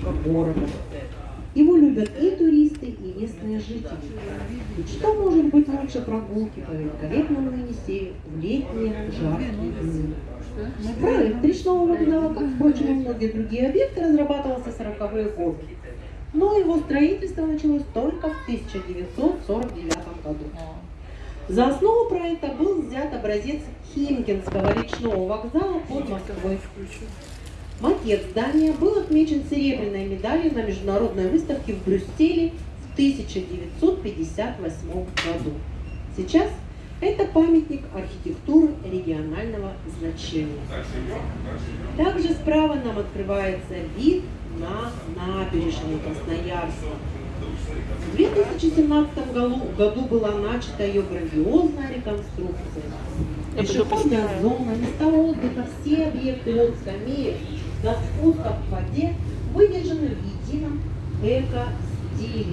сердечко города. Его любят и туристы, и местные жители. Что может быть лучше прогулки по великолепному Енисею в летние жаркие дни? Проект речного вокзала, как, впрочем, и многие другие объекты, разрабатывался в 40-е годы. Но его строительство началось только в 1949 году. За основу проекта был взят образец Химкинского речного вокзала под Москвой. Макет здания был отмечен серебряной медалью на международной выставке в Брюсселе в 1958 году. Сейчас это памятник архитектуры регионального значения. Также справа нам открывается вид на набережную Красноярска. В 2017 году, году была начата ее грандиозная реконструкция. Пешеходная зона, места отдыха, все объекты от скамеек до спуска в воде выдержаны в едином эко-стиле.